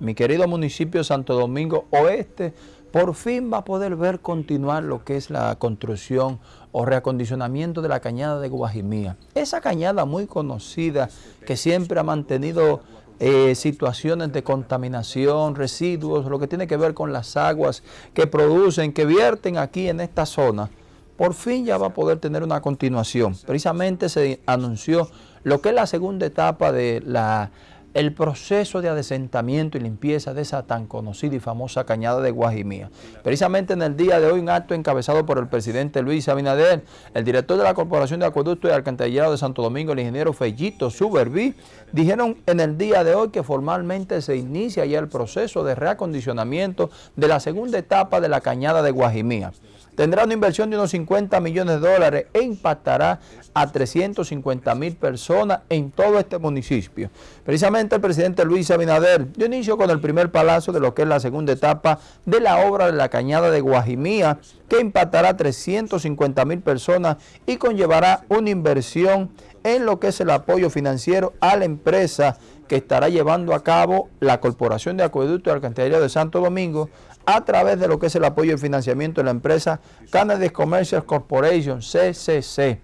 mi querido municipio Santo Domingo Oeste, por fin va a poder ver continuar lo que es la construcción o reacondicionamiento de la cañada de Guajimía. Esa cañada muy conocida que siempre ha mantenido eh, situaciones de contaminación, residuos, lo que tiene que ver con las aguas que producen, que vierten aquí en esta zona, por fin ya va a poder tener una continuación. Precisamente se anunció lo que es la segunda etapa de la el proceso de adesentamiento y limpieza de esa tan conocida y famosa cañada de Guajimía. Precisamente en el día de hoy, un acto encabezado por el presidente Luis Abinader, el director de la Corporación de Acueducto y Alcantarillado de Santo Domingo, el ingeniero Fellito Suberví, dijeron en el día de hoy que formalmente se inicia ya el proceso de reacondicionamiento de la segunda etapa de la cañada de Guajimía tendrá una inversión de unos 50 millones de dólares e impactará a 350 mil personas en todo este municipio. Precisamente el presidente Luis Abinader dio inicio con el primer palazo de lo que es la segunda etapa de la obra de la cañada de Guajimía, que impactará a 350 mil personas y conllevará una inversión en lo que es el apoyo financiero a la empresa que estará llevando a cabo la Corporación de Acueducto y Alcantarillado de Santo Domingo a través de lo que es el apoyo y financiamiento de la empresa Canadian Commercial Corporation, CCC.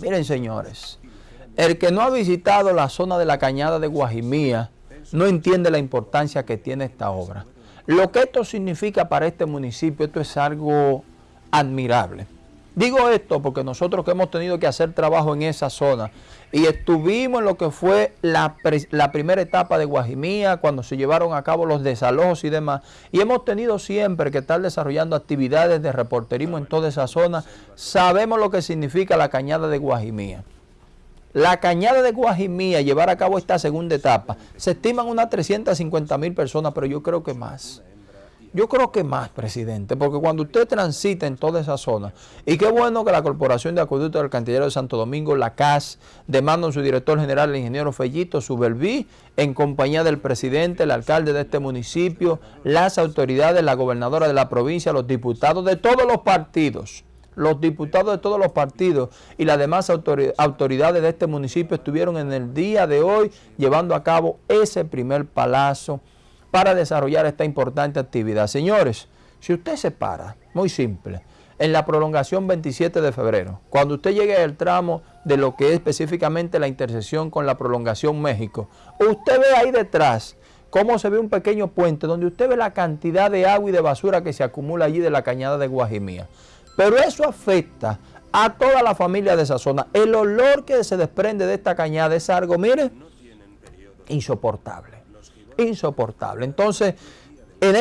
Miren, señores, el que no ha visitado la zona de la cañada de Guajimía no entiende la importancia que tiene esta obra. Lo que esto significa para este municipio, esto es algo admirable. Digo esto porque nosotros que hemos tenido que hacer trabajo en esa zona y estuvimos en lo que fue la, primera etapa de Guajimía, cuando se llevaron a cabo los desalojos y demás, y hemos tenido siempre que estar desarrollando actividades de reporterismo en toda esa zona, sabemos lo que significa la cañada de Guajimía. La cañada de Guajimía, llevar a cabo esta segunda etapa, se estiman unas 350 mil personas, pero yo creo que más. Yo creo que más, presidente, porque cuando usted transita en toda esa zona, y qué bueno que la Corporación de Acueducto del Cantillero de Santo Domingo, la CAS, de mando de su director general, el ingeniero Fellito Subelví, en compañía del presidente, el alcalde de este municipio, las autoridades, la gobernadora de la provincia, los diputados de todos los partidos, los diputados de todos los partidos y las demás autoridades de este municipio estuvieron en el día de hoy llevando a cabo ese primer palazo para desarrollar esta importante actividad. Señores, si usted se para, muy simple, en la prolongación 27 de febrero, cuando usted llegue al tramo de lo que es específicamente la intersección con la prolongación México, usted ve ahí detrás cómo se ve un pequeño puente donde usted ve la cantidad de agua y de basura que se acumula allí de la cañada de Guajimía. Pero eso afecta a toda la familia de esa zona. El olor que se desprende de esta cañada es algo, mire, insoportable insoportable. Entonces, en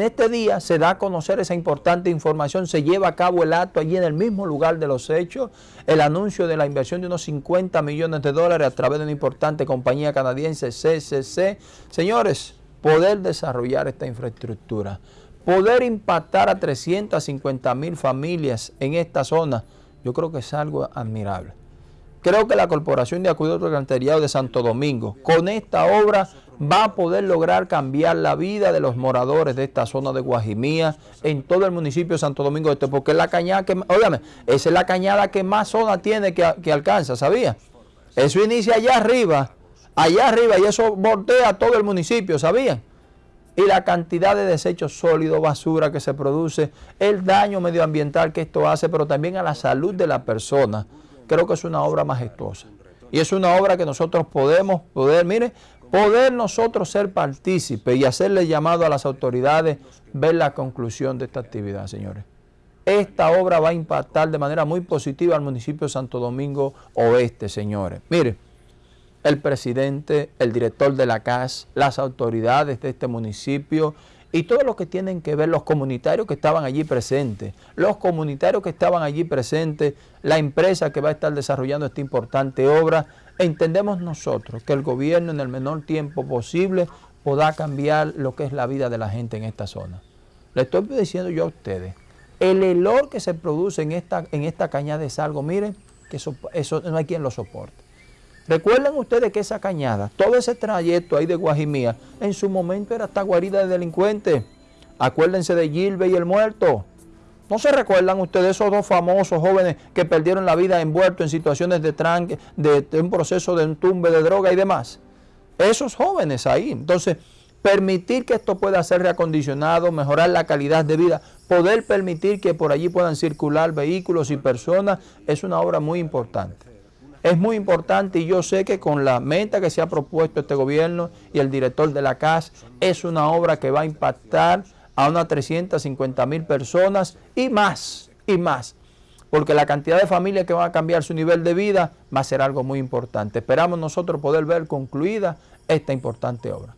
este, día, se da a conocer esa importante información, se lleva a cabo el acto allí en el mismo lugar de los hechos, el anuncio de la inversión de unos 50 millones de dólares a través de una importante compañía canadiense, CCC. Señores, poder desarrollar esta infraestructura, poder impactar a 350 mil familias en esta zona, yo creo que es algo admirable. Creo que la Corporación de Acueducto Alcantarillado de Santo Domingo, con esta obra, va a poder lograr cambiar la vida de los moradores de esta zona de Guajimía en todo el municipio de Santo Domingo Este, porque es la cañada que, óigame, esa es la cañada que más zona tiene que, que alcanza, ¿sabía? Eso inicia allá arriba, allá arriba, y eso voltea todo el municipio, ¿sabían? y la cantidad de desechos sólidos, basura que se produce, el daño medioambiental que esto hace, pero también a la salud de la persona creo que es una obra majestuosa. Y es una obra que nosotros podemos, poder, mire, poder nosotros ser partícipes y hacerle llamado a las autoridades, ver la conclusión de esta actividad, señores. Esta obra va a impactar de manera muy positiva al municipio de Santo Domingo Oeste, señores. Mire, el presidente, el director de la CAS, las autoridades de este municipio y todo lo que tienen que ver los comunitarios que estaban allí presentes, los comunitarios que estaban allí presentes, la empresa que va a estar desarrollando esta importante obra, entendemos nosotros que el gobierno en el menor tiempo posible podrá cambiar lo que es la vida de la gente en esta zona. Le estoy diciendo yo a ustedes, el olor que se produce en esta, en esta cañada es algo, miren, que eso, eso no hay quien lo soporte. Recuerden ustedes que esa cañada, todo ese trayecto ahí de Guajimía, en su momento era esta guarida de delincuentes. Acuérdense de Gilbe y el muerto. ¿No se recuerdan ustedes esos dos famosos jóvenes que perdieron la vida envueltos en situaciones de tranque, de, un proceso de entumbe de droga y demás? Esos jóvenes ahí. Entonces, permitir que esto pueda ser reacondicionado, mejorar la calidad de vida, poder permitir que por allí puedan circular vehículos y personas, es una obra muy importante. Es muy importante y yo sé que con la meta que se ha propuesto este gobierno y el director de la CAS, es una obra que va a impactar a unas 350 mil personas y más, y más. Porque la cantidad de familias que van a cambiar su nivel de vida va a ser algo muy importante. Esperamos nosotros poder ver concluida esta importante obra.